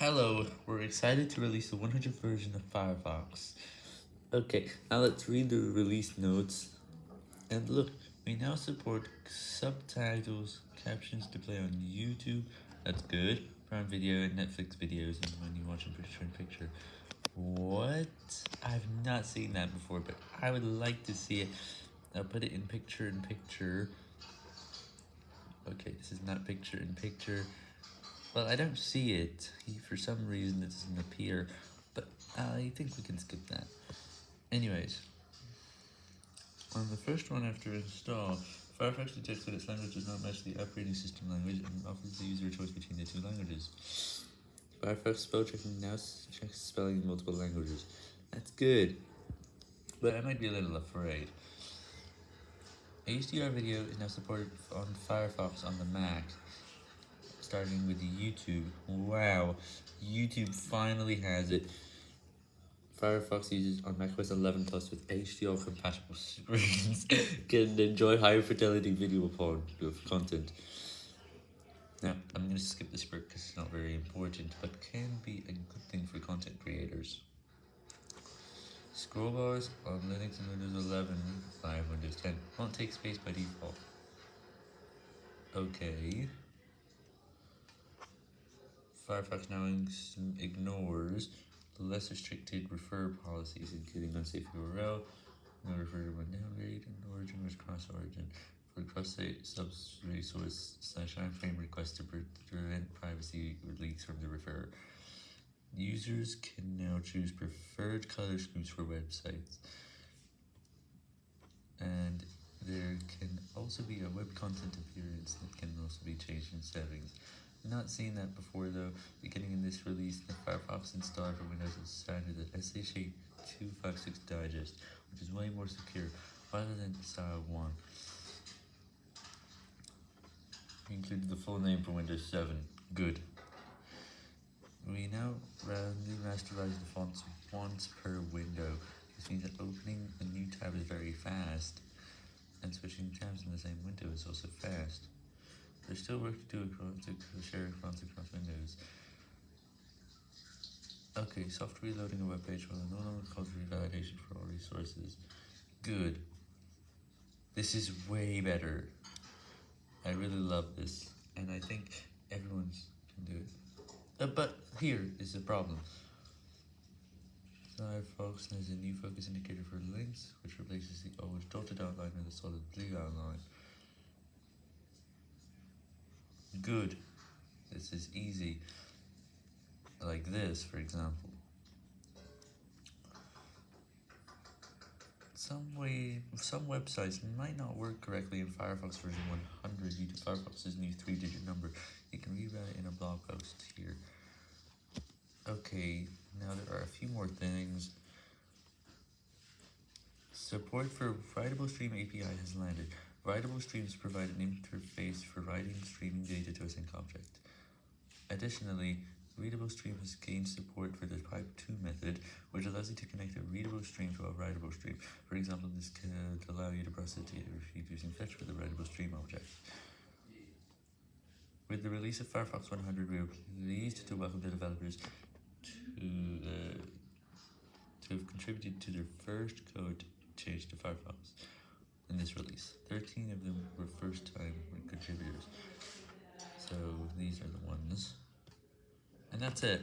Hello, we're excited to release the 100th version of Firefox. Okay, now let's read the release notes. And look, we now support subtitles, captions to play on YouTube. That's good. Prime Video and Netflix videos and when you watch in picture-in-picture. What? I've not seen that before, but I would like to see it. I'll put it in picture-in-picture. Okay, this is not picture-in-picture. Well, I don't see it. For some reason, it doesn't appear, but I think we can skip that. Anyways, on the first one after install, Firefox detects that its language does not match the operating system language and offers the user a choice between the two languages. Firefox spell checking now checks spelling in multiple languages. That's good, but I might be a little afraid. HDR video is now supported on Firefox on the Mac starting with YouTube. Wow, YouTube finally has it. Firefox users on macOS 11 Plus with HDR compatible screens can enjoy higher fidelity video of uh, content. Now, I'm going to skip this part because it's not very important, but can be a good thing for content creators. Scroll bars on Linux and Windows 11 by Windows 10 won't take space by default. Okay. Firefox now ignores the less restricted refer policies, including unsafe URL, no refer to downgrade, and origin was cross-origin for cross-site sub-resource slash iframe request to prevent privacy leaks from the referrer. Users can now choose preferred color schemes for websites. And there can also be a web content appearance that can also be changed in settings. Not seen that before though, beginning in this release, the Firefox installer for Windows is standard the SHA-256 Digest, which is way more secure, rather than SHA-1. included the full name for Windows 7. Good. We now randomly rasterize the fonts once per window. This means that opening a new tab is very fast, and switching tabs in the same window is also fast. There's still work to do across, to share fonts across windows. Okay, soft reloading a web page will no longer cause revalidation for all resources. Good. This is way better. I really love this, and I think everyone can do it. Uh, but here is the problem. Firefox has a new focus indicator for links, which replaces the old dotted outline with a solid blue outline. Good. This is easy. Like this, for example. Some way, some websites might not work correctly in Firefox version 100 due to Firefox's new three-digit number. You can read that in a blog post here. Okay, now there are a few more things. Support for Writable Stream API has landed. Writable streams provide an interface for writing streaming data to a sink object. Additionally, Readable Stream has gained support for the Type 2 method, which allows you to connect a readable stream to a writable stream. For example, this could allow you to process data retrieved using fetch for the writable stream object. With the release of Firefox 100, we are pleased to welcome the developers to, to have contributed to their first code change to Firefox in this release. 13 of them were first-time contributors. So these are the ones. And that's it.